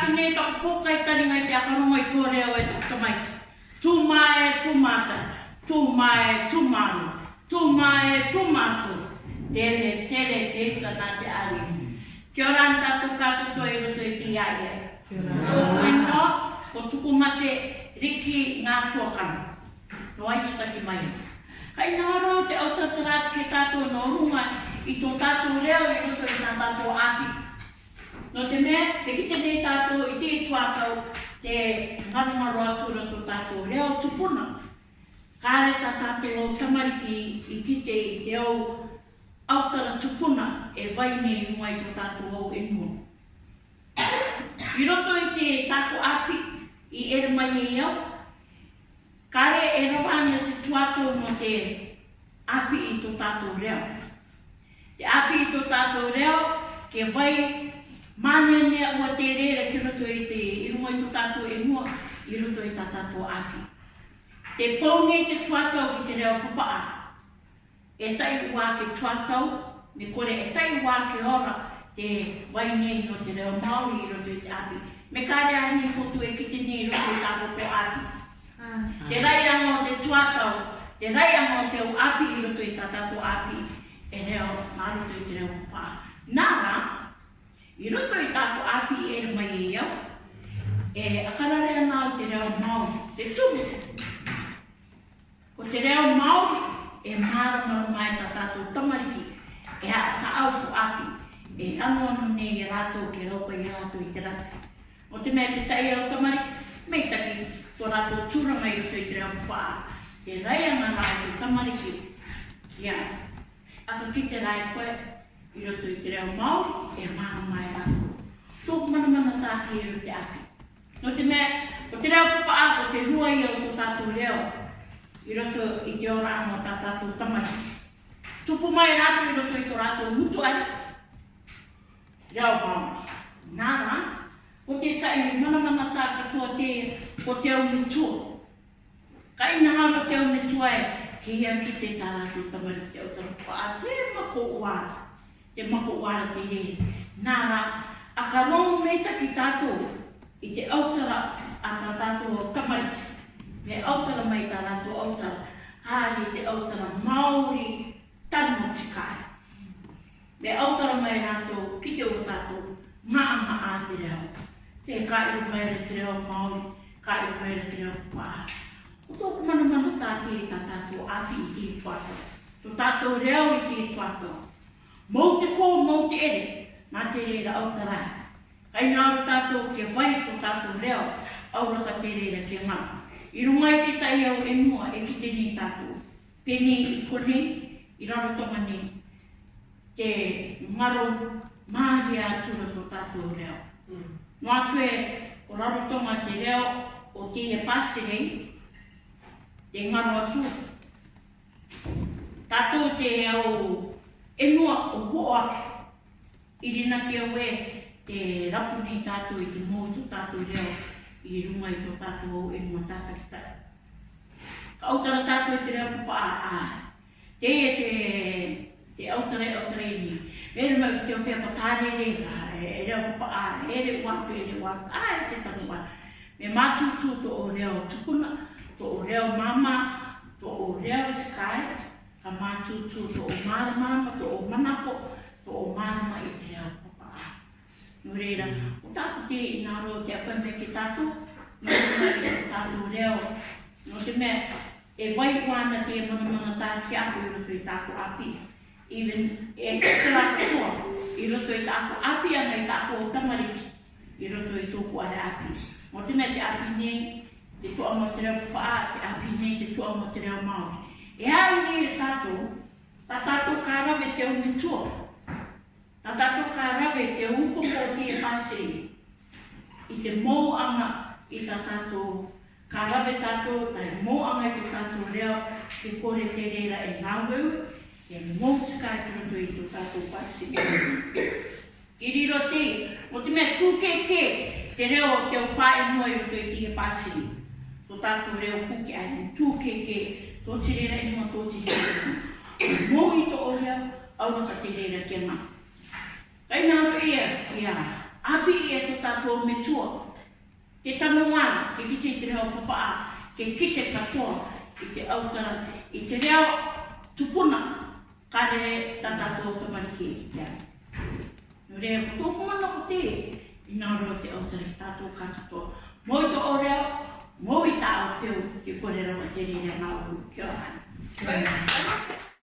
tātu me ta pokai tani ngai te akaro i tō reo e tukta mai. Tū mai, tū mātai. Tū mai, tū mānu. Tū mai, tū mātu. Tere, tere, tētua nā te ari. Kia ora an tātu kātu tō i roto i te iaia. E. Kia ora. Kia ora. Ko tuku mate riki ngā tuakana. No ai tuta ki mai. E. Kai nā ro te autatara ke tātu no runga i tō tātu reo i roto i nā tātu ati. No te mea, te kite nei tātou i te tuatau, te marumaru atu na tō tātou reo tupuna. Kāre tā tātou o tamariki i kite i te au autara tupuna e vai nei mua i tō tātou au e mua. I roto i te tāko api i ere mai e iau, kāre e rawa ana te tuatou no te api i tō tātou reo. Te api i tō tātou reo, ke vai Mane mea ua te rere ki roto i te i rungo i e mua, i roto e tātātō aki. Te pōngi te tuatau ki te reo kupaa. E tai ua ke tuatau, me kore e tai ua ke ora, te wainei no te reo Māori i roto i te api. Me kare ani kutu e ki te nei roto e tātātō aki. Ah. Te rai anō te tuatau, te rai anō te u api i roto i tātātō aki, e reo, mā roto e te reo kupaa. Nā I roto i tāko api e mai e i au. E akarare ana o te reo mau, te tumu. Ko te reo mau e maramara mai tā tātou tamariki. E a ka au ko api. E anu anu ne i e rātou ke ropa i rātou i te rātou. O te mea te tai au tamariki, mei taki ko rātou tūra mai uto i te reo mpaa. E rai anana o te tamariki. Kia. Ato ki te rai koe, i roto i te reo mau, e mana mai a. Tōku mana mana tāki e rute aki. No te mea, o te reo kupa a, o te rua i o tātou reo, i roto i te ora anō tā tātou tamani. Tupu mai rātou i roto i tō rātou mutu ai, reo mau. Nā o te tai ni mana mana tā katoa te, o te au mutu. Ka ina ngā o te au mutu ai, ki hea ki te tā rātou tamani, te au tāra kua a te mako ua e mako wala te ye. Nā rā, a ka rongo mei taki tātou i te autara a ka tātou o kamari. Me autara mai tā rātou autara, hāri te autara Māori tanu tikai. Me autara mai rātou ki te o tātou, ngā ama ā te reo. Te kā i rumai re te reo Māori, kā i rumai re te reo kua. O tō kumanamana tātou e tā tātou ati i tī kua tō. Tō tātou reo i tī kua tō mō te kō, mō te ere, nā te reira au tā rai. Kai nā au tātou kia whai tō tātou reo, au rata te reira kia mā. I runga i te tai au e mua e ki tēnei tātou. Pēnei i kone, i rarotonga ni, te maro māhi a tūra tō tātou reo. Mm. Nā o rarotonga te reo, o te he pāsere, te maro atu. Tātou te au e noa o wo ake. I rina ke awe te rapu nei tātou i e te mōtu tātou reo i runga i tō tātou au e noa tātou ki tātou. Ka autara tātou e te reo kupa a a. Te e te, te autara e autara e ni. Mere mai ki te opea pa tāre re ra e, e reo kupa a. E re wātu e re wātu a e te tātou wātu. Me mātutu tō o reo tukuna, tō o reo mama, tō o reo skai, tutu to o marama ma to o manako to o marama i te a papa a. Nureira, o tatu te i nga roa te apa me ki tatu, ma te mai ki tatu reo. No te mea, e wai kwana te mana mana tā ki aku i roto i tāku api. Even e kakila kua, i roto i tāku api ana i tāku o tamari, i roto i tōku ale api. Mo te mea te api nei, te tua mo te reo te api nei, te tua mo te reo E hau nei re tātou, tua. Nā tātou kā rawe ke upo kō e pase i te mōanga i tā tātou. Kā rawe tātou, tā e mōanga i tā tātou reo ke kore te reira e ngāwau, e mōtika e kinoto i tō tātou pase. I riro te, o te mea tūkeke, te reo te o pā e mua i tō i tie pase. Tō tātou reo kuke ai, tūkeke, tō tirena e e i mō tō tirena. Mō au na kati reira ke ma. Kai nā ro ea ki a, api ea te tātua me tua, te tamo ngāra ke kite i te reo papa ke kite katoa i te au tāra, i te reo tupuna, kare tā tātua ka marike i te ai. Nō rea, tō kumana ko te, i nā ro te au tāra tātua ka katoa, mō i o reo, mō i tā au peo, ke kore rawa te reira nā uru, kia Thank you.